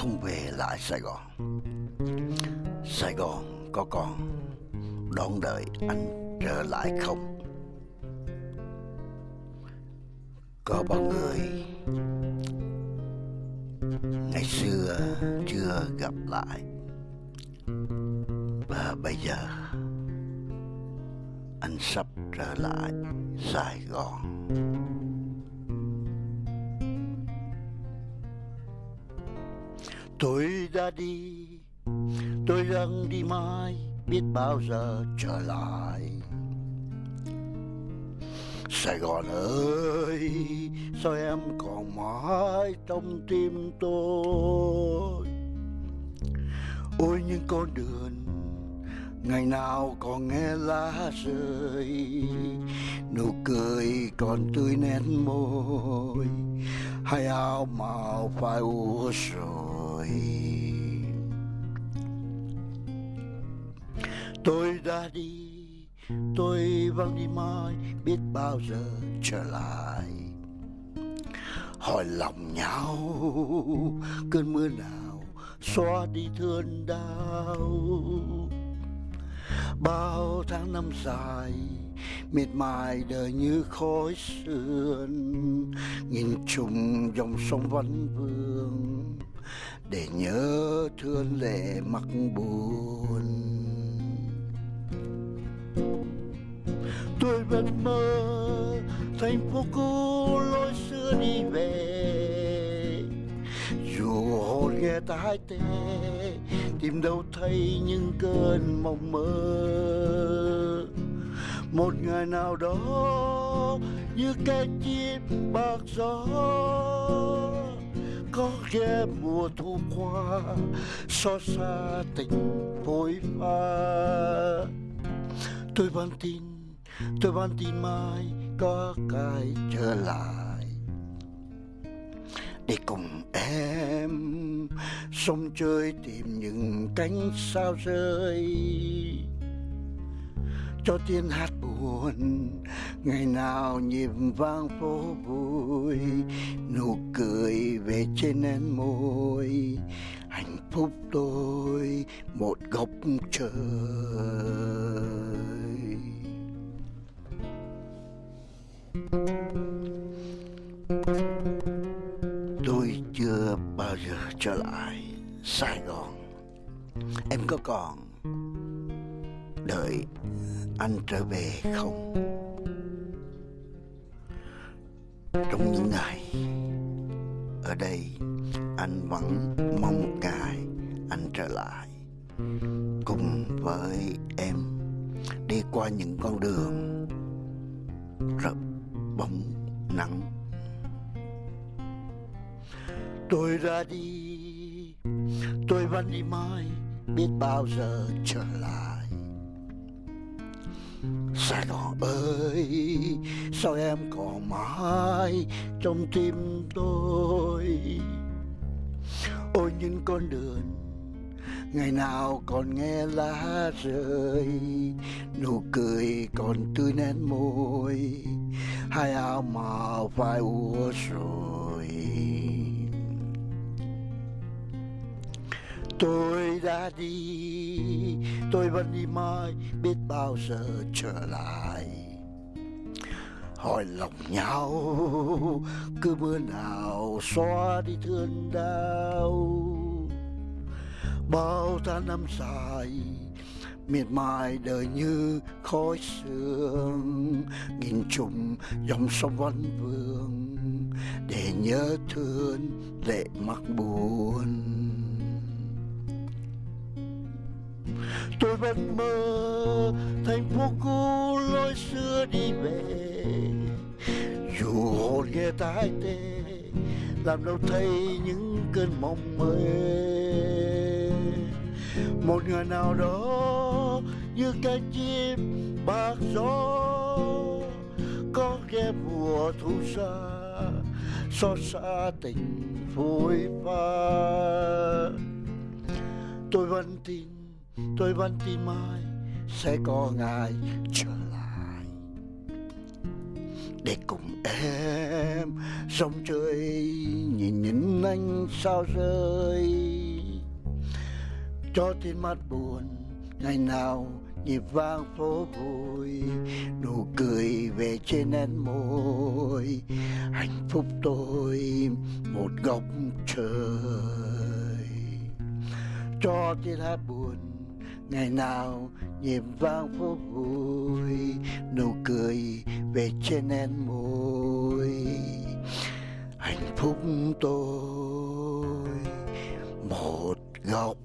không về lại Sài Gòn. Sài Gòn có còn đón đợi anh trở lại không? Có bao người ngày xưa chưa gặp lại và bây giờ anh sắp trở lại Sài Gòn. Tôi đã đi, tôi đang đi mãi, biết bao giờ trở lại. Sài Gòn ơi, sao em còn mãi trong tim tôi? Ôi, những con đường ngày nào còn nghe lá rơi, nụ cười còn tươi nét môi hay áo màu phai úa rồi tôi đã đi, tôi vẫn đi mãi, biết bao giờ trở lại. Hỏi lòng nhau, cơn mưa nào xóa đi thương đau. Bao tháng năm dài, miệt mài đời như khói sương nhìn trùng dòng sông vẫn vương để nhớ thương lệ mặc buồn. Tôi vẫn mơ thành phố cũ lối xưa đi về. Dù hồn nghe hai tê, tìm đâu thấy những cơn mộng mơ. Một ngày nào đó như cái chim bạc gió có ghé mùa thu qua, xót xa tình phôi pha tôi vẫn tin, tôi vẫn tin mai có cái trở lại. Để cùng em sông chơi tìm những cánh sao rơi cho tiếng hát buồn. Ngày nào nhịp vang phố vui, nụ cười về trên nén môi. Hạnh phúc tôi một góc trời. Tôi chưa bao giờ trở lại sài gòn. Em có còn đợi anh trở về không? Trong những ngày ở đây, anh vẫn mong một ngày anh trở lại cùng với em đi qua những con đường rợp bóng nắng. Tôi ra đi, tôi vẫn đi mãi, biết bao giờ trở lại. Sài Gòn ơi, sao em còn mãi trong tim tôi? Ôi, những con đường ngày nào còn nghe lá rơi, nụ cười còn tươi nét môi, hai áo màu phai úa rồi. Tôi đã đi. Tôi vẫn đi mãi, biết bao giờ trở lại. Hỏi lòng nhau, cứ mưa nào xóa đi thương đau. Bao ta năm dài, miệt mài đời như khói sương. Nghìn trùng dòng sông văn vương, để nhớ thương lệ mắc buồn. Tôi vẫn mơ thành phố cũ lối xưa đi về. Dù hồn nghe tai tê, làm đâu thấy những cơn mộng mơ. Một ngày nào đó, như cánh chim bạc gió, có ghé mùa thu xa, xót xa tình phôi pha. Tôi vẫn tin tôi vẫn tin mai sẽ có ngày trở lại. Để cùng em sống chơi, nhìn những anh sao rơi. Cho tin mắt buồn, ngày nào nhịp vang phố vui. Nụ cười về trên nét môi, hạnh phúc tôi một góc trời. Cho tiếng hát buồn ngày nào nhịp vang phố vui nụ cười về trên em môi. Hạnh phúc tôi, một góc